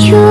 you